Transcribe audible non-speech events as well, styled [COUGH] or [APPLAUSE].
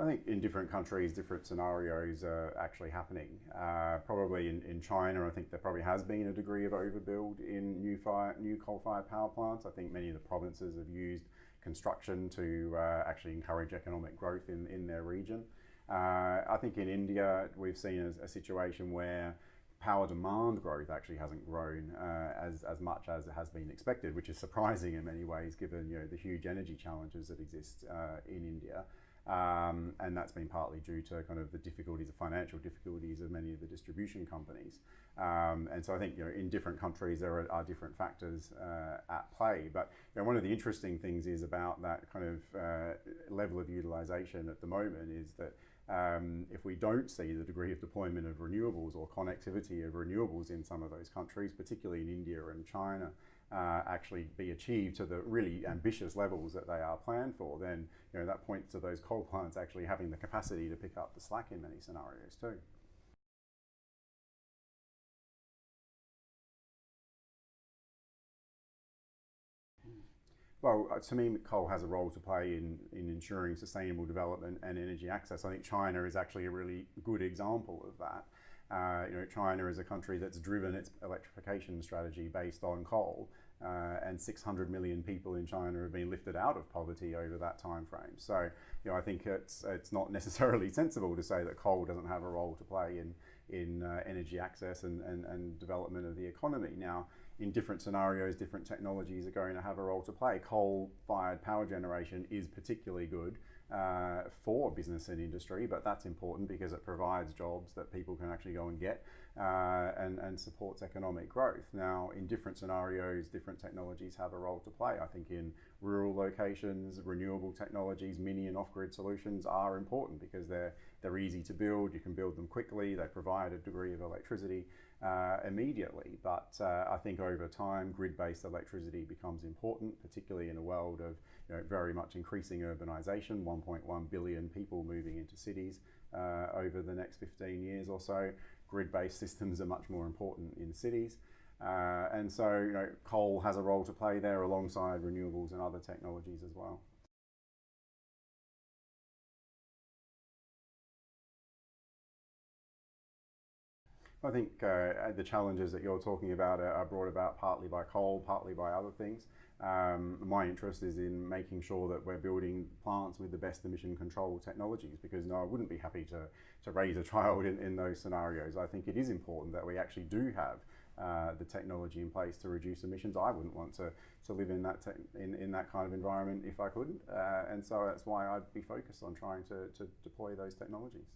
I think in different countries, different scenarios are actually happening. Uh, probably in, in China, I think there probably has been a degree of overbuild in new, fire, new coal-fired power plants. I think many of the provinces have used construction to uh, actually encourage economic growth in, in their region. Uh, I think in India, we've seen a, a, situation where power demand growth actually hasn't grown uh, as, as much as it has been expected, which is surprising in many ways given you know, the huge energy challenges that exist uh, in India. Um, and that's been partly due to kind of the difficulties, the financial difficulties of many of the distribution companies. Um, and so I think you know in different countries there are, are different factors uh, at play. But you know, one of the interesting things is about that kind of uh, level of utilization at the moment is that um, if we don't see the degree of deployment of renewables or connectivity of renewables in some of those countries, particularly in India and China, uh, actually be achieved to the really ambitious levels that they are planned for, then you know that points to those coal plants actually having the capacity to pick up the slack in many scenarios too. Well, uh, to me, coal has a role to play in, in ensuring sustainable development and energy access. I think China is actually a really good example of that. Uh, you know, China is a country that's driven its electrification strategy based on coal, uh, and 600 million people in China have been lifted out of poverty over that time frame. So, you know, I think it's it's not [LAUGHS] necessarily sensible to say that coal doesn't have a role to play in in uh, energy access and, and, and development of the economy. Now, in different scenarios, different technologies are going to have a role to play. Coal-fired power generation is particularly good uh, for business and industry, but that's important because it provides jobs that people can actually go and get uh, and, and supports economic growth. Now, in different scenarios, different technologies have a role to play. I think in rural locations, renewable technologies, mini and off-grid solutions are important because they're, they're easy to build, you can build them quickly, they provide a degree of electricity uh, immediately. But uh, I think over time, grid-based electricity becomes important, particularly in a world of you know, very much increasing urbanisation, 1.1 billion people moving into cities uh, over the next 15 years or so. Grid-based systems are much more important in cities. Uh, and so, you know, coal has a role to play there alongside renewables and other technologies as well. I think uh, the challenges that you're talking about are, brought about partly by coal, partly by other things. Um, my interest is in making sure that we're building plants with the best emission control technologies because no, I wouldn't be happy to, to raise a [LAUGHS] child in, in those scenarios. I think it is important that we actually do have uh, the technology in place to reduce emissions. I wouldn't want to, to live in that, in, in that kind of environment if I couldn't. Uh, and so that's why I'd be focused on trying to, to deploy those technologies.